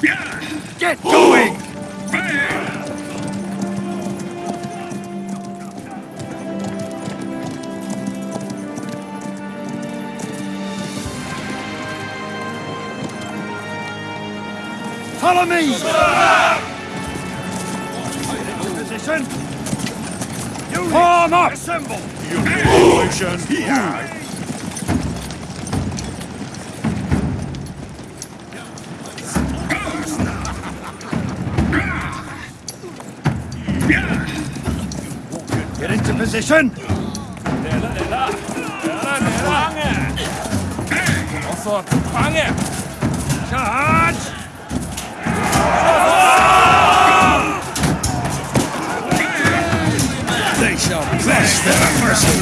Get going! Follow me! Position! Form up! Assemble! Into position! 来 Position. Charge! They shall bless their mercy.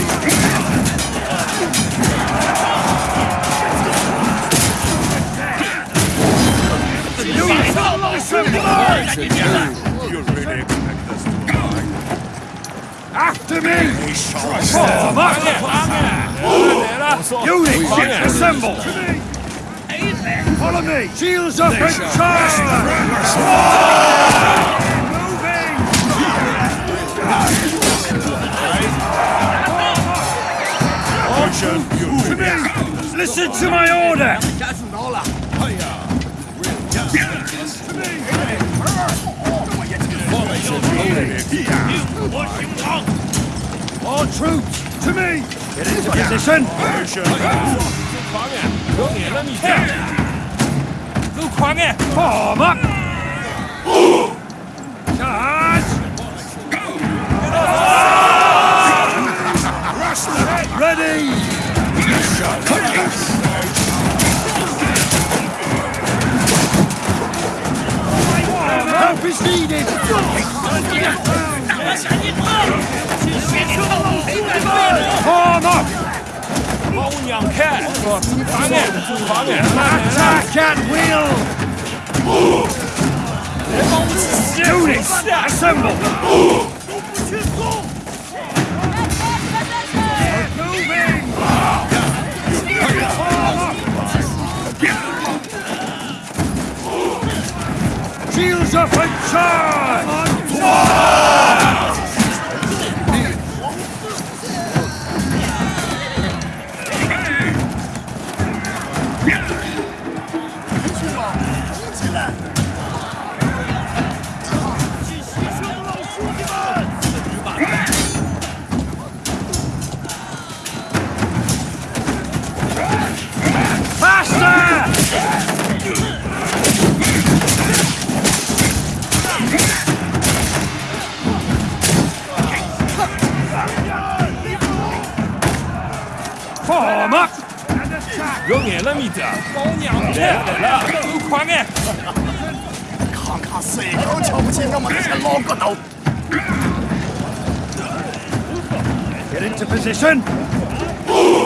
The New Year's all You're after me! Form up! Units, assemble! Follow me! Shields up and charge! Moving! Listen to my order! To! It's. What you want? All troops, to me! Get into position! Form up! Charge! Ready! is needed! Arm up! Attack at will! Do this! Assemble! Shields up and charge! 放好吗？要挨了咪的。老娘去！都快点！看看谁敢瞧不起我们这些老骨头！Get into position。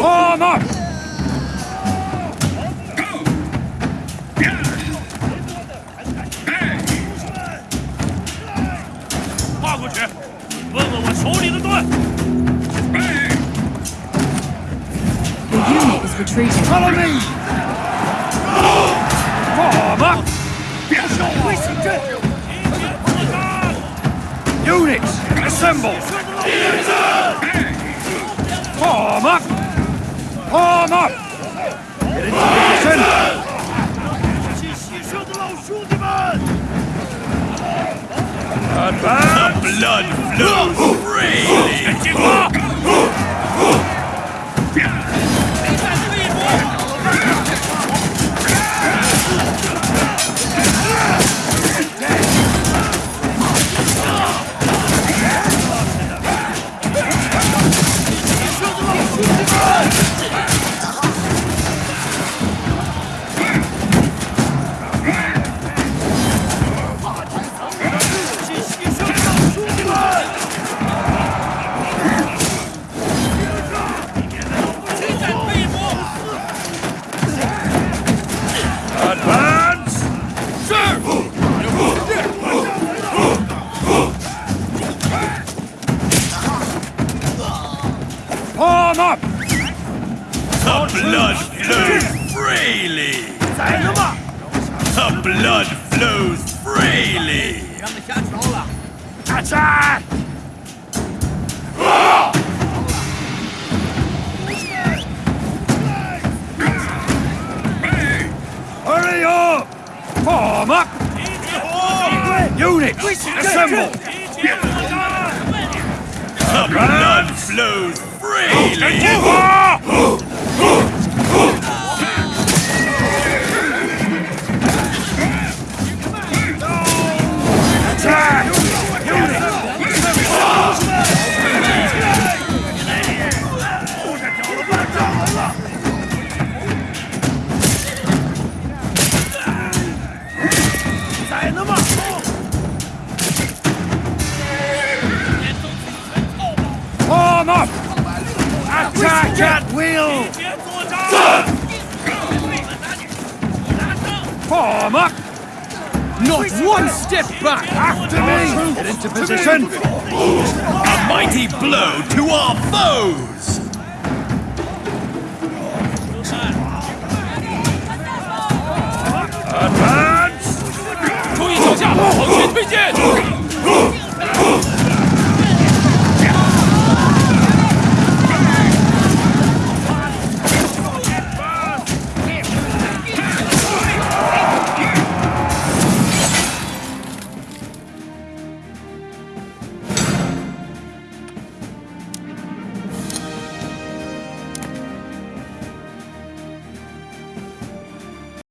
放马！Go。Yeah。Hey。跨过去，问问我手里的盾。Hey。The retreating. Follow me! Form up! Units, assemble! Form up! Form up! Get into position! Advance! Blood flows freely. Form up! The blood flows freely! The blood flows freely! Attack! Hurry up! Form up! Units, assemble! The blood flows freely. Attack at will! Form up! Not one step back! After me! Get into position! A mighty blow to our foes! Advance!